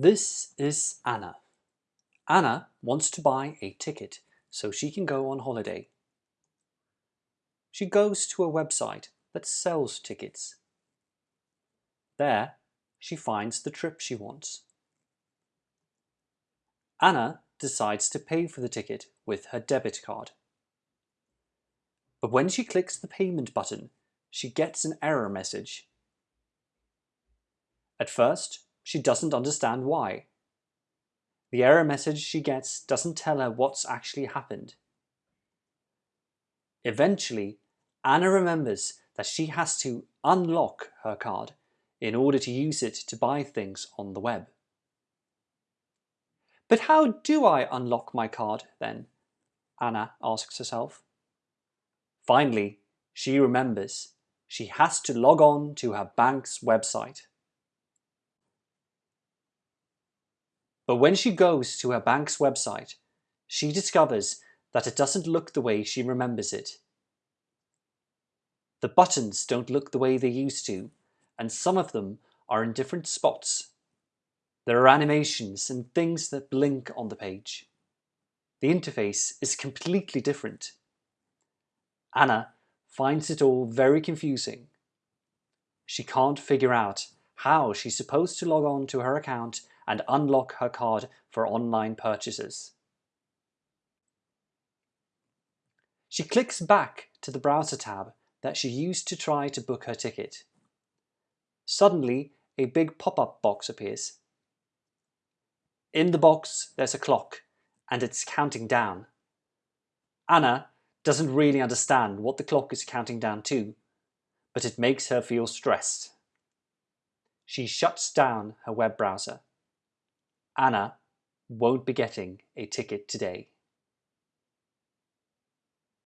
This is Anna. Anna wants to buy a ticket so she can go on holiday. She goes to a website that sells tickets. There, she finds the trip she wants. Anna decides to pay for the ticket with her debit card. But when she clicks the payment button, she gets an error message. At first, she doesn't understand why. The error message she gets doesn't tell her what's actually happened. Eventually, Anna remembers that she has to unlock her card in order to use it to buy things on the web. But how do I unlock my card then? Anna asks herself. Finally, she remembers she has to log on to her bank's website. But when she goes to her bank's website, she discovers that it doesn't look the way she remembers it. The buttons don't look the way they used to, and some of them are in different spots. There are animations and things that blink on the page. The interface is completely different. Anna finds it all very confusing. She can't figure out how she's supposed to log on to her account and unlock her card for online purchases. She clicks back to the browser tab that she used to try to book her ticket. Suddenly, a big pop-up box appears. In the box, there's a clock, and it's counting down. Anna doesn't really understand what the clock is counting down to, but it makes her feel stressed. She shuts down her web browser. Anna won't be getting a ticket today.